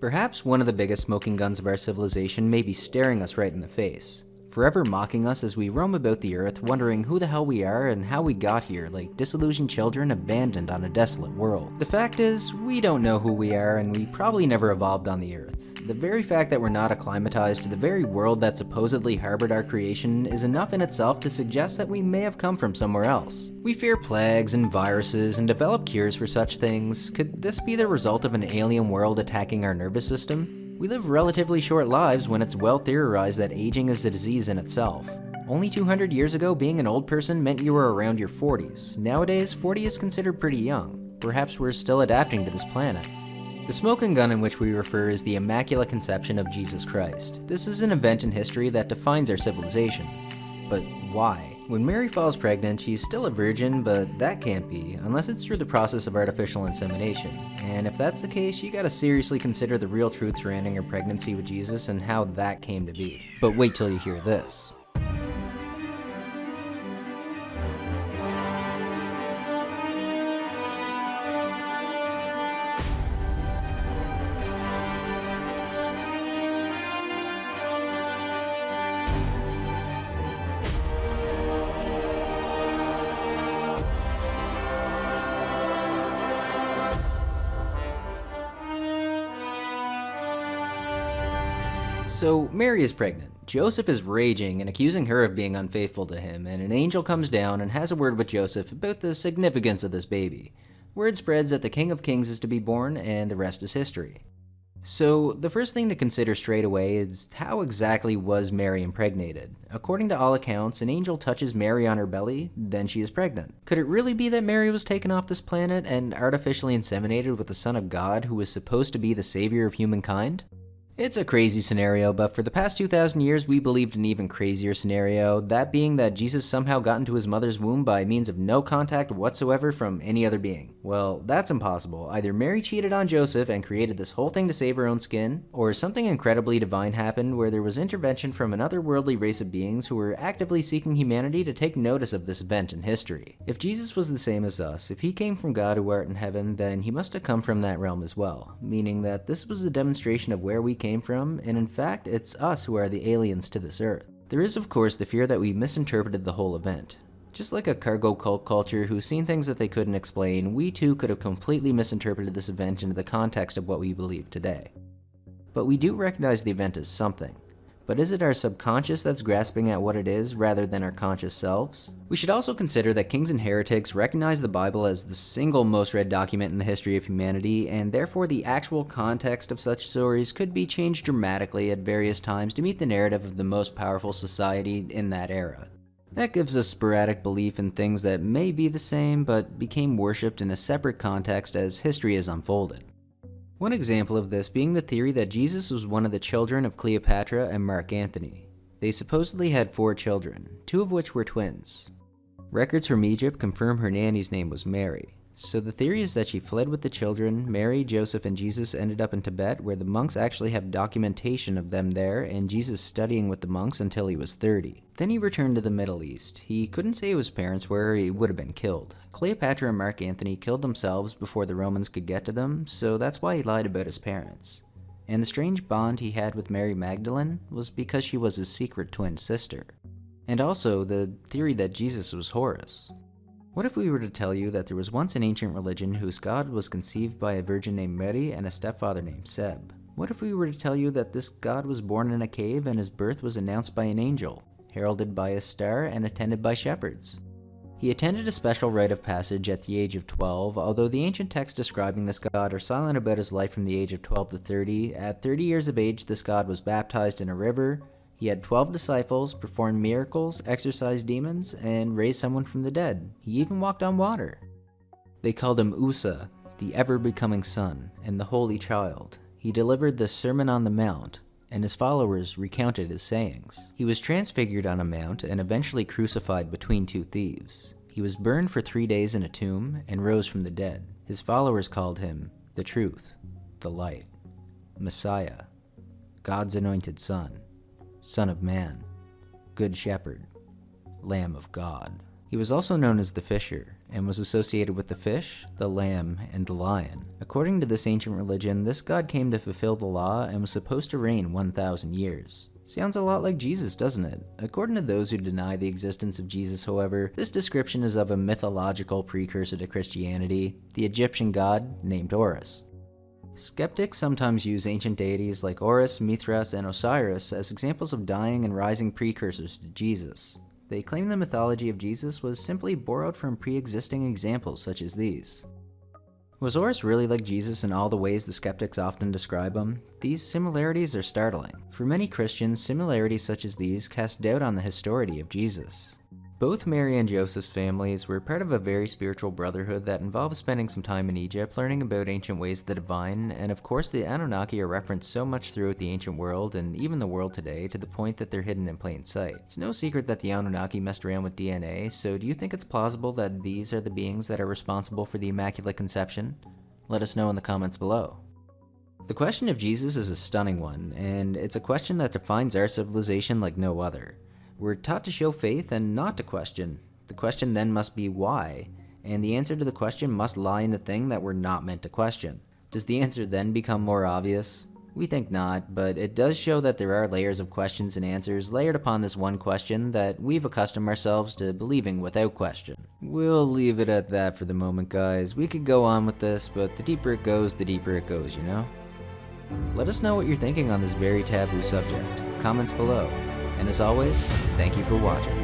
Perhaps one of the biggest smoking guns of our civilization may be staring us right in the face, forever mocking us as we roam about the earth wondering who the hell we are and how we got here like disillusioned children abandoned on a desolate world. The fact is, we don't know who we are and we probably never evolved on the earth. The very fact that we're not acclimatized to the very world that supposedly harbored our creation is enough in itself to suggest that we may have come from somewhere else. We fear plagues and viruses and develop cures for such things. Could this be the result of an alien world attacking our nervous system? We live relatively short lives when it's well theorized that aging is a disease in itself. Only 200 years ago, being an old person meant you were around your 40s. Nowadays, 40 is considered pretty young. Perhaps we're still adapting to this planet. The smoking gun in which we refer is the Immaculate Conception of Jesus Christ. This is an event in history that defines our civilization. But why? When Mary falls pregnant, she's still a virgin, but that can't be, unless it's through the process of artificial insemination. And if that's the case, you gotta seriously consider the real truth surrounding her pregnancy with Jesus and how that came to be. But wait till you hear this. So, Mary is pregnant. Joseph is raging and accusing her of being unfaithful to him, and an angel comes down and has a word with Joseph about the significance of this baby. Word spreads that the King of Kings is to be born, and the rest is history. So, the first thing to consider straight away is how exactly was Mary impregnated? According to all accounts, an angel touches Mary on her belly, then she is pregnant. Could it really be that Mary was taken off this planet and artificially inseminated with the Son of God who was supposed to be the savior of humankind? It's a crazy scenario, but for the past 2,000 years we believed an even crazier scenario, that being that Jesus somehow got into his mother's womb by means of no contact whatsoever from any other being. Well, that's impossible. Either Mary cheated on Joseph and created this whole thing to save her own skin, or something incredibly divine happened where there was intervention from an otherworldly race of beings who were actively seeking humanity to take notice of this event in history. If Jesus was the same as us, if he came from God who art in heaven, then he must have come from that realm as well, meaning that this was a demonstration of where we came came from, and in fact, it's us who are the aliens to this Earth. There is, of course, the fear that we misinterpreted the whole event. Just like a cargo cult culture who's seen things that they couldn't explain, we too could have completely misinterpreted this event into the context of what we believe today. But we do recognize the event as something. But is it our subconscious that's grasping at what it is rather than our conscious selves? We should also consider that kings and heretics recognize the Bible as the single most read document in the history of humanity, and therefore the actual context of such stories could be changed dramatically at various times to meet the narrative of the most powerful society in that era. That gives us sporadic belief in things that may be the same but became worshipped in a separate context as history has unfolded. One example of this being the theory that Jesus was one of the children of Cleopatra and Mark Antony. They supposedly had four children, two of which were twins. Records from Egypt confirm her nanny's name was Mary, so the theory is that she fled with the children, Mary, Joseph, and Jesus ended up in Tibet where the monks actually have documentation of them there and Jesus studying with the monks until he was 30. Then he returned to the Middle East. He couldn't say his parents were he would have been killed. Cleopatra and Mark Antony killed themselves before the Romans could get to them, so that's why he lied about his parents. And the strange bond he had with Mary Magdalene was because she was his secret twin sister. And also the theory that Jesus was Horus. What if we were to tell you that there was once an ancient religion whose god was conceived by a virgin named Mary and a stepfather named Seb? What if we were to tell you that this god was born in a cave and his birth was announced by an angel, heralded by a star and attended by shepherds? He attended a special rite of passage at the age of 12, although the ancient texts describing this god are silent about his life from the age of 12 to 30. At 30 years of age, this god was baptized in a river, he had 12 disciples, performed miracles, exorcised demons, and raised someone from the dead. He even walked on water. They called him Usa, the ever-becoming Son, and the Holy Child. He delivered the Sermon on the Mount, and his followers recounted his sayings. He was transfigured on a mount and eventually crucified between two thieves. He was burned for three days in a tomb and rose from the dead. His followers called him the Truth, the Light, Messiah, God's anointed Son. Son of Man, Good Shepherd, Lamb of God. He was also known as the Fisher, and was associated with the fish, the lamb, and the lion. According to this ancient religion, this god came to fulfill the law and was supposed to reign 1,000 years. Sounds a lot like Jesus, doesn't it? According to those who deny the existence of Jesus, however, this description is of a mythological precursor to Christianity, the Egyptian god named Horus. Skeptics sometimes use ancient deities like Horus, Mithras, and Osiris as examples of dying and rising precursors to Jesus. They claim the mythology of Jesus was simply borrowed from pre-existing examples such as these. Was Horus really like Jesus in all the ways the skeptics often describe him? These similarities are startling. For many Christians, similarities such as these cast doubt on the historicity of Jesus. Both Mary and Joseph's families were part of a very spiritual brotherhood that involved spending some time in Egypt, learning about ancient ways of the divine, and of course the Anunnaki are referenced so much throughout the ancient world and even the world today to the point that they're hidden in plain sight. It's no secret that the Anunnaki messed around with DNA, so do you think it's plausible that these are the beings that are responsible for the Immaculate Conception? Let us know in the comments below. The question of Jesus is a stunning one, and it's a question that defines our civilization like no other. We're taught to show faith and not to question. The question then must be why, and the answer to the question must lie in the thing that we're not meant to question. Does the answer then become more obvious? We think not, but it does show that there are layers of questions and answers layered upon this one question that we've accustomed ourselves to believing without question. We'll leave it at that for the moment, guys. We could go on with this, but the deeper it goes, the deeper it goes, you know? Let us know what you're thinking on this very taboo subject. Comments below. And as always, thank you for watching.